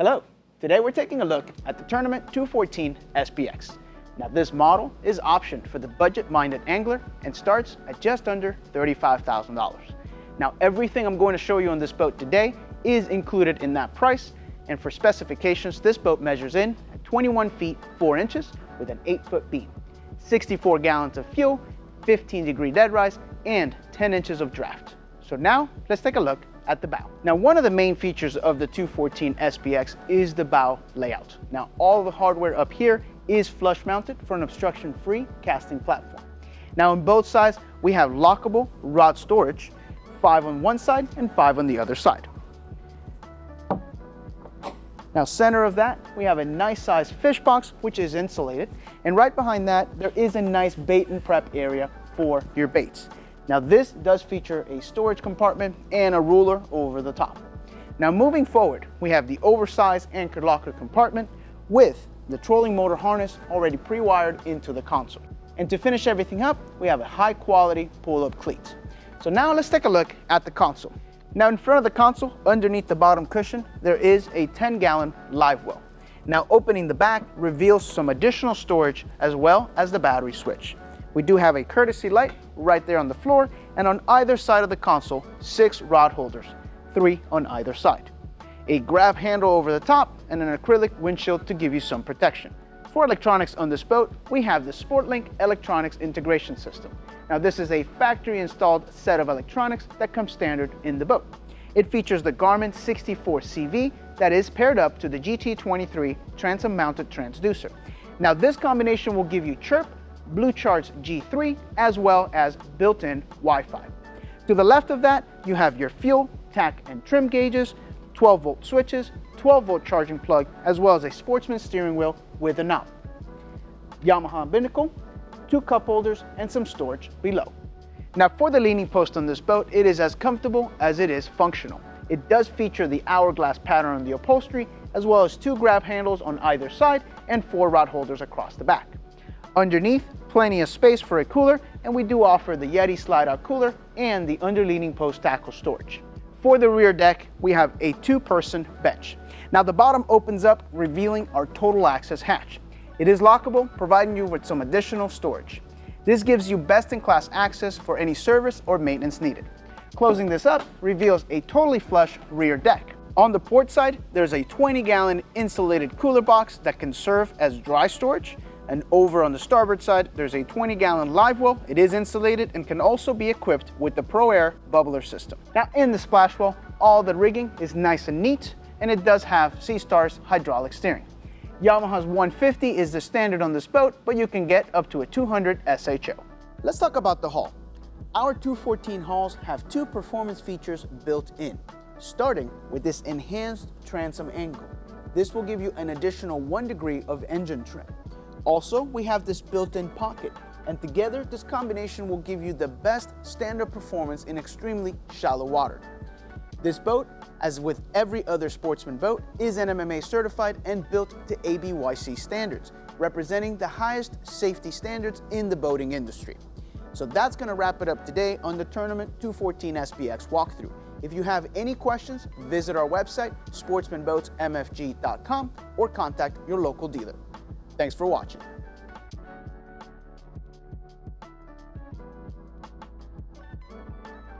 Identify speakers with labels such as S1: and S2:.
S1: Hello, today we're taking a look at the Tournament 214 SPX. Now this model is optioned for the budget-minded angler and starts at just under $35,000. Now everything I'm going to show you on this boat today is included in that price and for specifications this boat measures in at 21 feet 4 inches with an 8 foot beam, 64 gallons of fuel, 15 degree dead rise and 10 inches of draft. So now let's take a look at the bow. Now, one of the main features of the 214 SPX is the bow layout. Now, all the hardware up here is flush mounted for an obstruction-free casting platform. Now, on both sides, we have lockable rod storage, five on one side and five on the other side. Now, center of that, we have a nice sized fish box, which is insulated. And right behind that, there is a nice bait and prep area for your baits. Now this does feature a storage compartment and a ruler over the top. Now moving forward, we have the oversized anchor locker compartment with the trolling motor harness already pre-wired into the console. And to finish everything up, we have a high quality pull-up cleat. So now let's take a look at the console. Now in front of the console, underneath the bottom cushion, there is a 10 gallon live well. Now opening the back reveals some additional storage as well as the battery switch. We do have a courtesy light right there on the floor, and on either side of the console, six rod holders, three on either side. A grab handle over the top, and an acrylic windshield to give you some protection. For electronics on this boat, we have the SportLink Electronics Integration System. Now this is a factory installed set of electronics that comes standard in the boat. It features the Garmin 64CV that is paired up to the GT23 transom mounted transducer. Now this combination will give you chirp BlueCharts G3, as well as built-in Wi-Fi. To the left of that, you have your fuel, tach, and trim gauges, 12 volt switches, 12 volt charging plug, as well as a sportsman steering wheel with a knob. Yamaha binnacle, two cup holders, and some storage below. Now for the leaning post on this boat, it is as comfortable as it is functional. It does feature the hourglass pattern on the upholstery, as well as two grab handles on either side and four rod holders across the back. Underneath, plenty of space for a cooler, and we do offer the Yeti slide-out cooler and the underleaning post tackle storage. For the rear deck, we have a two-person bench. Now the bottom opens up, revealing our total access hatch. It is lockable, providing you with some additional storage. This gives you best-in-class access for any service or maintenance needed. Closing this up reveals a totally flush rear deck. On the port side, there's a 20-gallon insulated cooler box that can serve as dry storage, and over on the starboard side, there's a 20 gallon live well. It is insulated and can also be equipped with the Pro Air bubbler system. Now in the splash well, all the rigging is nice and neat, and it does have Seastar's hydraulic steering. Yamaha's 150 is the standard on this boat, but you can get up to a 200 SHO. Let's talk about the hull. Our 214 hulls have two performance features built in, starting with this enhanced transom angle. This will give you an additional one degree of engine trim. Also, we have this built-in pocket, and together this combination will give you the best standard performance in extremely shallow water. This boat, as with every other sportsman boat, is NMMA certified and built to ABYC standards, representing the highest safety standards in the boating industry. So that's going to wrap it up today on the Tournament 214 SPX walkthrough. If you have any questions, visit our website, sportsmanboatsmfg.com, or contact your local dealer. Thanks for watching.